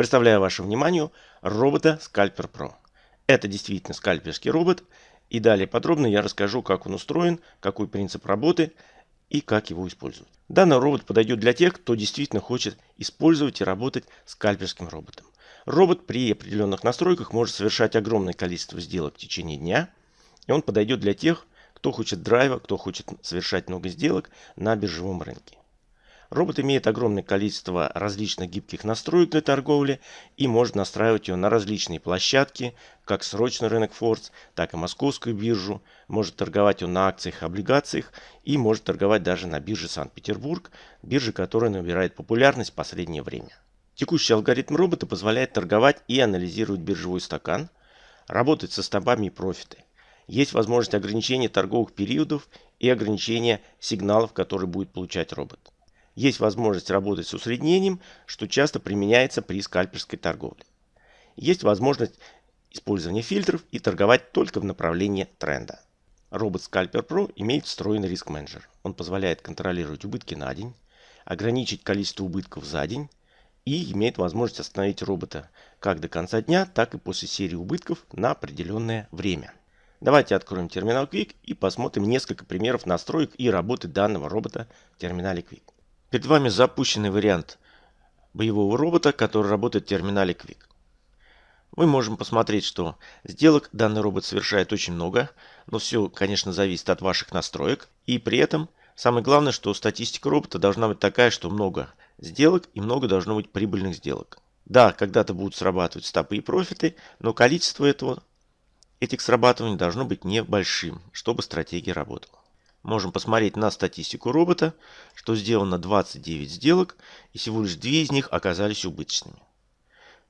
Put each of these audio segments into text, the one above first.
Представляю вашему вниманию робота Scalper Pro. Это действительно скальперский робот. И далее подробно я расскажу, как он устроен, какой принцип работы и как его использовать. Данный робот подойдет для тех, кто действительно хочет использовать и работать скальперским роботом. Робот при определенных настройках может совершать огромное количество сделок в течение дня. И он подойдет для тех, кто хочет драйва, кто хочет совершать много сделок на биржевом рынке. Робот имеет огромное количество различных гибких настроек для торговли и может настраивать его на различные площадки, как срочный рынок Форс, так и московскую биржу. Может торговать он на акциях облигациях и может торговать даже на бирже Санкт-Петербург, бирже, которая набирает популярность в последнее время. Текущий алгоритм робота позволяет торговать и анализировать биржевой стакан, работать со стопами и профиты. Есть возможность ограничения торговых периодов и ограничения сигналов, которые будет получать робот. Есть возможность работать с усреднением, что часто применяется при скальперской торговле. Есть возможность использования фильтров и торговать только в направлении тренда. Робот Scalper Pro имеет встроенный риск менеджер. Он позволяет контролировать убытки на день, ограничить количество убытков за день и имеет возможность остановить робота как до конца дня, так и после серии убытков на определенное время. Давайте откроем терминал Quick и посмотрим несколько примеров настроек и работы данного робота в терминале Quick. Перед вами запущенный вариант боевого робота, который работает в терминале Quick. Мы можем посмотреть, что сделок данный робот совершает очень много, но все, конечно, зависит от ваших настроек. И при этом самое главное, что статистика робота должна быть такая, что много сделок и много должно быть прибыльных сделок. Да, когда-то будут срабатывать стопы и профиты, но количество этого, этих срабатываний должно быть небольшим, чтобы стратегия работала. Можем посмотреть на статистику робота, что сделано 29 сделок и всего лишь 2 из них оказались убыточными.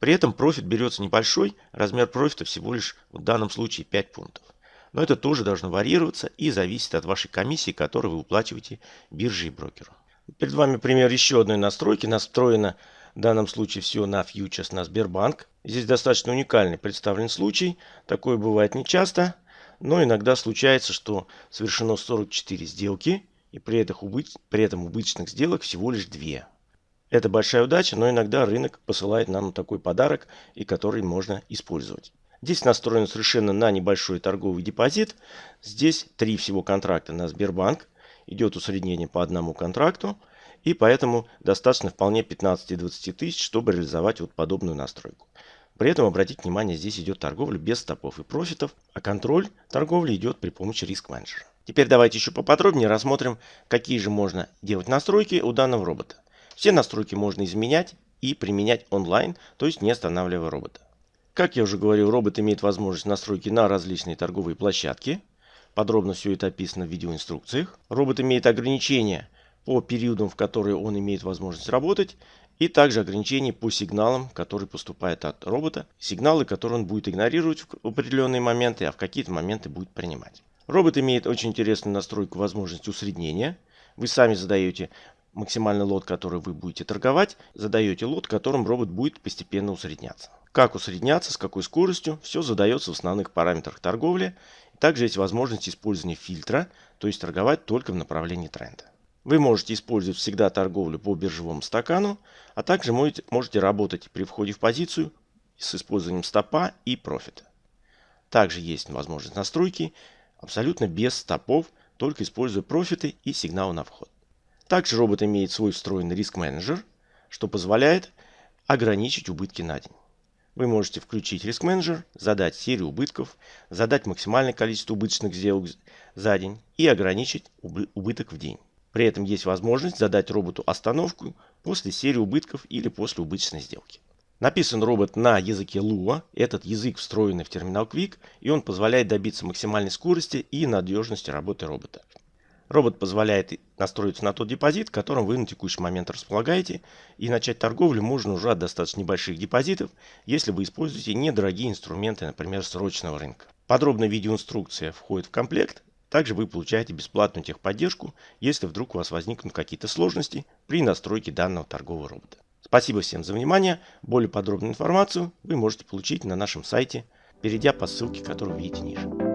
При этом профит берется небольшой, размер профита всего лишь в данном случае 5 пунктов. Но это тоже должно варьироваться и зависит от вашей комиссии, которую вы уплачиваете бирже и брокеру. Перед вами пример еще одной настройки. Настроена в данном случае все на фьючерс на Сбербанк. Здесь достаточно уникальный представлен случай. Такое бывает нечасто. Но иногда случается, что совершено 44 сделки, и при этом, убыч... при этом убыточных сделок всего лишь 2. Это большая удача, но иногда рынок посылает нам такой подарок, и который можно использовать. Здесь настроен совершенно на небольшой торговый депозит. Здесь три всего контракта на Сбербанк. Идет усреднение по одному контракту. И поэтому достаточно вполне 15-20 тысяч, чтобы реализовать вот подобную настройку. При этом обратите внимание, здесь идет торговля без стопов и профитов, а контроль торговли идет при помощи риск-менеджера. Теперь давайте еще поподробнее рассмотрим, какие же можно делать настройки у данного робота. Все настройки можно изменять и применять онлайн, то есть не останавливая робота. Как я уже говорил, робот имеет возможность настройки на различные торговые площадки. Подробно все это описано в видеоинструкциях. Робот имеет ограничения по периодам, в которые он имеет возможность работать. И также ограничения по сигналам, которые поступают от робота. Сигналы, которые он будет игнорировать в определенные моменты, а в какие-то моменты будет принимать. Робот имеет очень интересную настройку возможности усреднения. Вы сами задаете максимальный лот, который вы будете торговать, задаете лот, которым робот будет постепенно усредняться. Как усредняться, с какой скоростью, все задается в основных параметрах торговли. Также есть возможность использования фильтра, то есть торговать только в направлении тренда. Вы можете использовать всегда торговлю по биржевому стакану, а также можете, работать при входе в позицию с использованием стопа и профита. Также есть возможность настройки абсолютно без стопов, только используя профиты и сигналы на вход. Также робот имеет свой встроенный риск-менеджер, что позволяет ограничить убытки на день. Вы можете включить риск-менеджер, задать серию убытков, задать максимальное количество убыточных сделок за день и ограничить убыток в день. При этом есть возможность задать роботу остановку после серии убытков или после убыточной сделки. Написан робот на языке Lua. Этот язык встроенный в терминал Quick, и он позволяет добиться максимальной скорости и надежности работы робота. Робот позволяет настроиться на тот депозит, которым вы на текущий момент располагаете, и начать торговлю можно уже от достаточно небольших депозитов, если вы используете недорогие инструменты, например, срочного рынка. Подробная видеоинструкция входит в комплект, также вы получаете бесплатную техподдержку, если вдруг у вас возникнут какие-то сложности при настройке данного торгового робота. Спасибо всем за внимание. Более подробную информацию вы можете получить на нашем сайте, перейдя по ссылке, которую видите ниже.